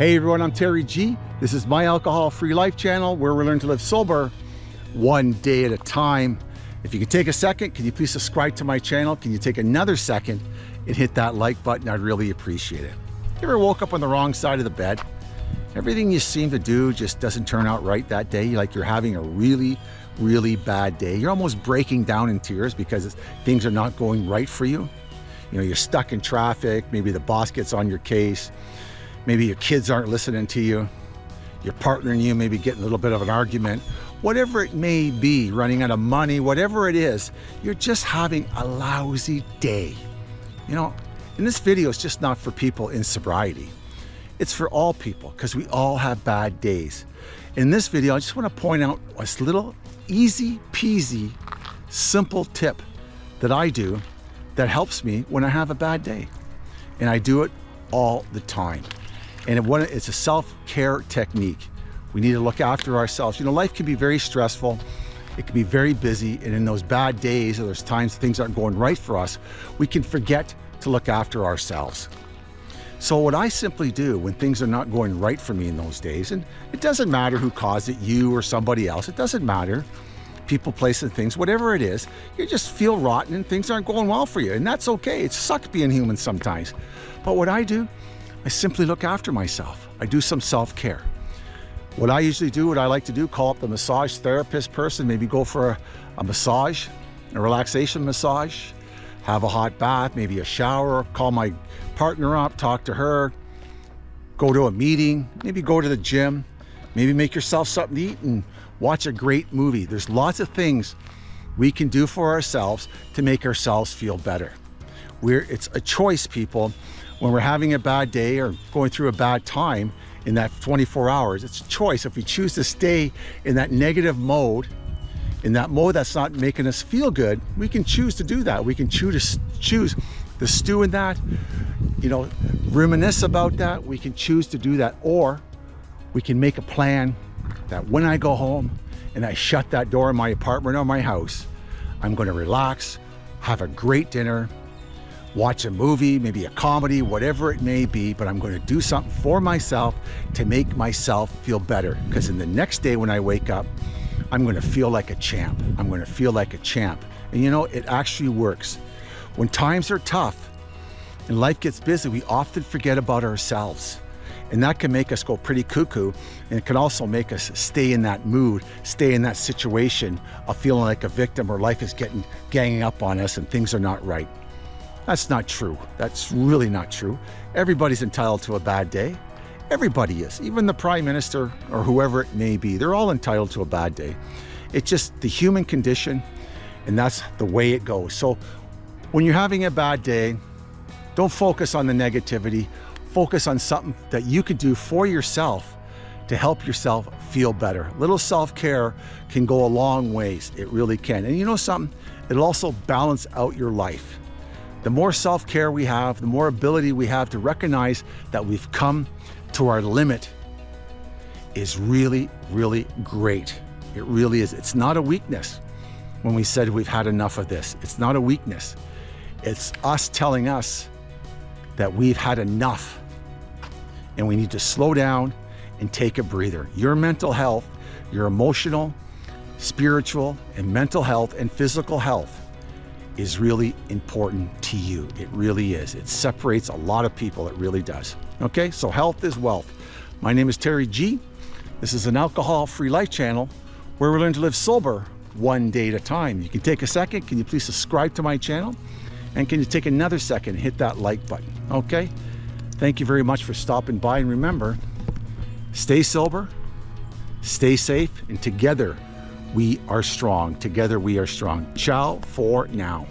Hey everyone, I'm Terry G. This is my alcohol-free life channel where we learn to live sober one day at a time. If you could take a second, can you please subscribe to my channel? Can you take another second and hit that like button? I'd really appreciate it. You ever woke up on the wrong side of the bed? Everything you seem to do just doesn't turn out right that day. Like you're having a really, really bad day. You're almost breaking down in tears because things are not going right for you. You know, you're stuck in traffic. Maybe the boss gets on your case. Maybe your kids aren't listening to you. Your partner and you maybe getting a little bit of an argument. Whatever it may be, running out of money, whatever it is, you're just having a lousy day. You know, and this video is just not for people in sobriety. It's for all people because we all have bad days. In this video, I just want to point out a little easy peasy, simple tip that I do that helps me when I have a bad day. And I do it all the time. And it's a self-care technique. We need to look after ourselves. You know, life can be very stressful. It can be very busy. And in those bad days or those times things aren't going right for us, we can forget to look after ourselves. So what I simply do when things are not going right for me in those days, and it doesn't matter who caused it, you or somebody else, it doesn't matter people, places, things, whatever it is, you just feel rotten and things aren't going well for you. And that's okay. It sucks being human sometimes. But what I do, I simply look after myself. I do some self-care. What I usually do, what I like to do, call up the massage therapist person, maybe go for a, a massage, a relaxation massage, have a hot bath, maybe a shower, call my partner up, talk to her, go to a meeting, maybe go to the gym, maybe make yourself something to eat and watch a great movie. There's lots of things we can do for ourselves to make ourselves feel better. We're, it's a choice, people. When we're having a bad day or going through a bad time in that 24 hours, it's a choice. If we choose to stay in that negative mode, in that mode that's not making us feel good, we can choose to do that. We can choose to choose to stew in that, you know, reminisce about that. We can choose to do that, or we can make a plan that when I go home and I shut that door in my apartment or my house, I'm going to relax, have a great dinner, watch a movie, maybe a comedy, whatever it may be, but I'm going to do something for myself to make myself feel better. Because in the next day when I wake up, I'm going to feel like a champ. I'm going to feel like a champ. And you know, it actually works. When times are tough and life gets busy, we often forget about ourselves. And that can make us go pretty cuckoo. And it can also make us stay in that mood, stay in that situation of feeling like a victim or life is getting ganging up on us and things are not right. That's not true. That's really not true. Everybody's entitled to a bad day. Everybody is, even the prime minister or whoever it may be. They're all entitled to a bad day. It's just the human condition and that's the way it goes. So when you're having a bad day, don't focus on the negativity focus on something that you can do for yourself to help yourself feel better. Little self-care can go a long ways. It really can. And you know something? It'll also balance out your life. The more self-care we have, the more ability we have to recognize that we've come to our limit is really, really great. It really is. It's not a weakness when we said we've had enough of this. It's not a weakness. It's us telling us that we've had enough and we need to slow down and take a breather. Your mental health, your emotional, spiritual, and mental health and physical health is really important to you. It really is. It separates a lot of people. It really does. Okay, so health is wealth. My name is Terry G. This is an alcohol-free life channel where we learn to live sober one day at a time. You can take a second. Can you please subscribe to my channel? And can you take another second and hit that like button? Okay? Thank you very much for stopping by. And remember, stay sober, stay safe, and together we are strong. Together we are strong. Ciao for now.